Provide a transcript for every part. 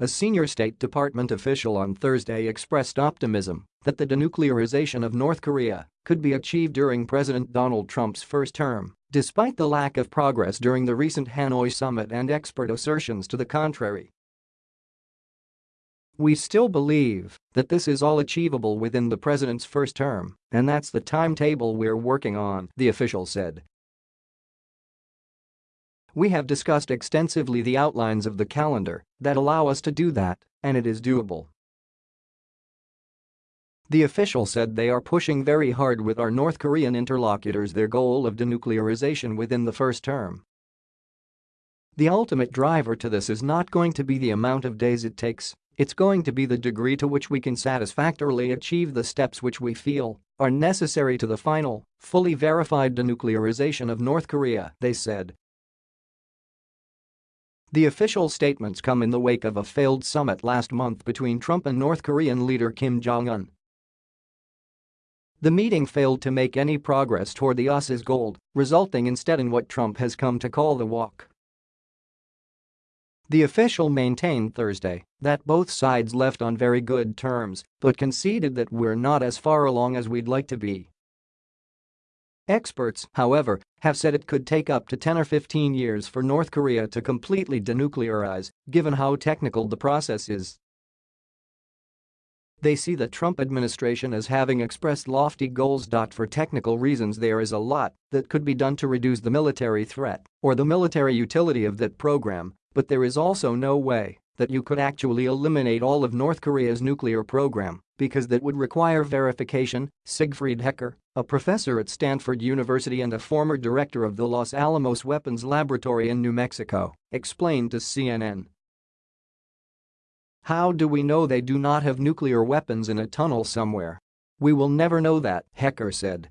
A senior State Department official on Thursday expressed optimism that the denuclearization of North Korea could be achieved during President Donald Trump's first term, despite the lack of progress during the recent Hanoi summit and expert assertions to the contrary. We still believe that this is all achievable within the president's first term, and that's the timetable we're working on, the official said. We have discussed extensively the outlines of the calendar that allow us to do that, and it is doable. The official said they are pushing very hard with our North Korean interlocutors their goal of denuclearization within the first term. The ultimate driver to this is not going to be the amount of days it takes, it's going to be the degree to which we can satisfactorily achieve the steps which we feel are necessary to the final, fully verified denuclearization of North Korea, they said. The official statements come in the wake of a failed summit last month between Trump and North Korean leader Kim Jong-un. The meeting failed to make any progress toward the US's goal, resulting instead in what Trump has come to call the walk. The official maintained Thursday that both sides left on very good terms but conceded that we're not as far along as we'd like to be. Experts, however, have said it could take up to 10 or 15 years for North Korea to completely denuclearize, given how technical the process is. They see the Trump administration as having expressed lofty goals. For technical reasons there is a lot that could be done to reduce the military threat or the military utility of that program, but there is also no way that you could actually eliminate all of North Korea's nuclear program because that would require verification, Siegfried Hecker, a professor at Stanford University and a former director of the Los Alamos Weapons Laboratory in New Mexico, explained to CNN. How do we know they do not have nuclear weapons in a tunnel somewhere? We will never know that, Hecker said.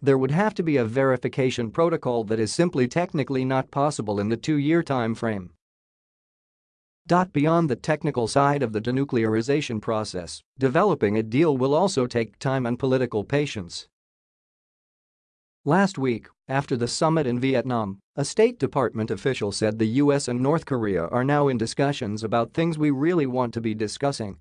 There would have to be a verification protocol that is simply technically not possible in the two-year time frame. Beyond the technical side of the denuclearization process, developing a deal will also take time and political patience. Last week, after the summit in Vietnam, a State Department official said the US and North Korea are now in discussions about things we really want to be discussing.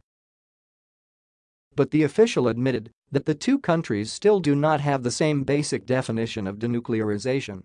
But the official admitted that the two countries still do not have the same basic definition of denuclearization